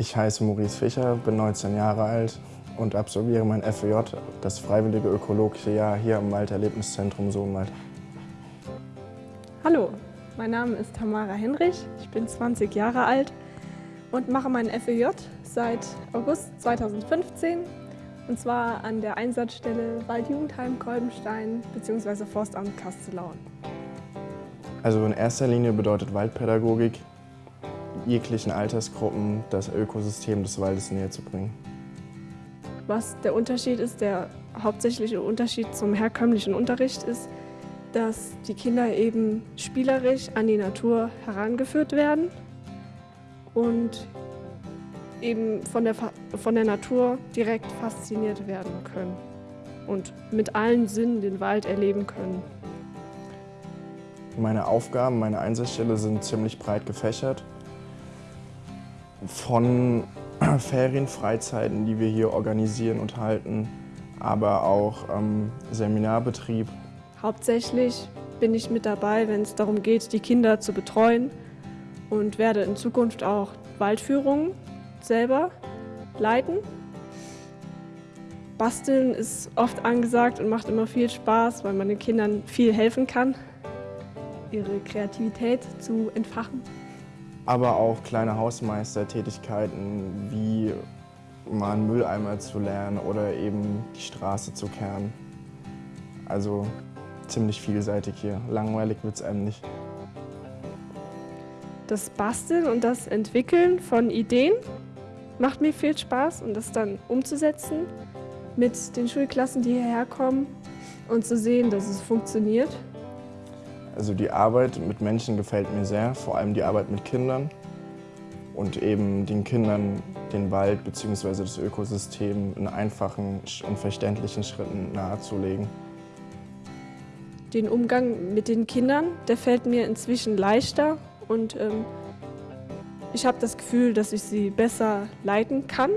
Ich heiße Maurice Fischer, bin 19 Jahre alt und absolviere mein FEJ, das Freiwillige Ökologische Jahr hier im Walderlebniszentrum Sohnwald. Hallo, mein Name ist Tamara Henrich, ich bin 20 Jahre alt und mache mein FEJ seit August 2015 und zwar an der Einsatzstelle Waldjugendheim Kolbenstein bzw. Forstamt Kastellaun. Also in erster Linie bedeutet Waldpädagogik, jeglichen Altersgruppen das Ökosystem des Waldes näher zu bringen. Was der Unterschied ist, der hauptsächliche Unterschied zum herkömmlichen Unterricht ist, dass die Kinder eben spielerisch an die Natur herangeführt werden und eben von der, von der Natur direkt fasziniert werden können und mit allen Sinnen den Wald erleben können. Meine Aufgaben, meine Einsatzstelle sind ziemlich breit gefächert. Von Ferienfreizeiten, die wir hier organisieren und halten, aber auch ähm, Seminarbetrieb. Hauptsächlich bin ich mit dabei, wenn es darum geht, die Kinder zu betreuen und werde in Zukunft auch Waldführungen selber leiten. Basteln ist oft angesagt und macht immer viel Spaß, weil man den Kindern viel helfen kann, ihre Kreativität zu entfachen. Aber auch kleine Hausmeistertätigkeiten wie mal einen Mülleimer zu lernen oder eben die Straße zu kehren. Also ziemlich vielseitig hier. Langweilig wird es einem nicht. Das Basteln und das Entwickeln von Ideen macht mir viel Spaß und das dann umzusetzen mit den Schulklassen, die hierher kommen und zu sehen, dass es funktioniert. Also die Arbeit mit Menschen gefällt mir sehr, vor allem die Arbeit mit Kindern und eben den Kindern den Wald bzw. das Ökosystem in einfachen und verständlichen Schritten nahezulegen. Den Umgang mit den Kindern, der fällt mir inzwischen leichter und ähm, ich habe das Gefühl, dass ich sie besser leiten kann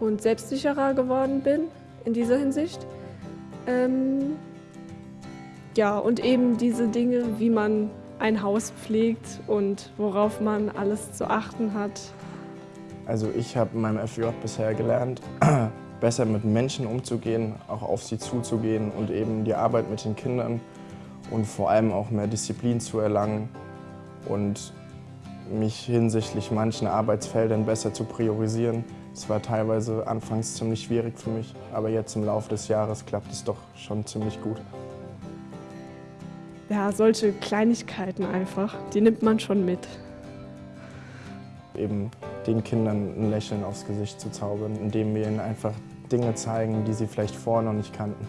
und selbstsicherer geworden bin in dieser Hinsicht. Ähm, ja, und eben diese Dinge, wie man ein Haus pflegt und worauf man alles zu achten hat. Also ich habe in meinem FJ bisher gelernt, besser mit Menschen umzugehen, auch auf sie zuzugehen und eben die Arbeit mit den Kindern und vor allem auch mehr Disziplin zu erlangen und mich hinsichtlich manchen Arbeitsfeldern besser zu priorisieren. Es war teilweise anfangs ziemlich schwierig für mich, aber jetzt im Laufe des Jahres klappt es doch schon ziemlich gut. Ja, solche Kleinigkeiten einfach, die nimmt man schon mit. Eben den Kindern ein Lächeln aufs Gesicht zu zaubern, indem wir ihnen einfach Dinge zeigen, die sie vielleicht vorher noch nicht kannten.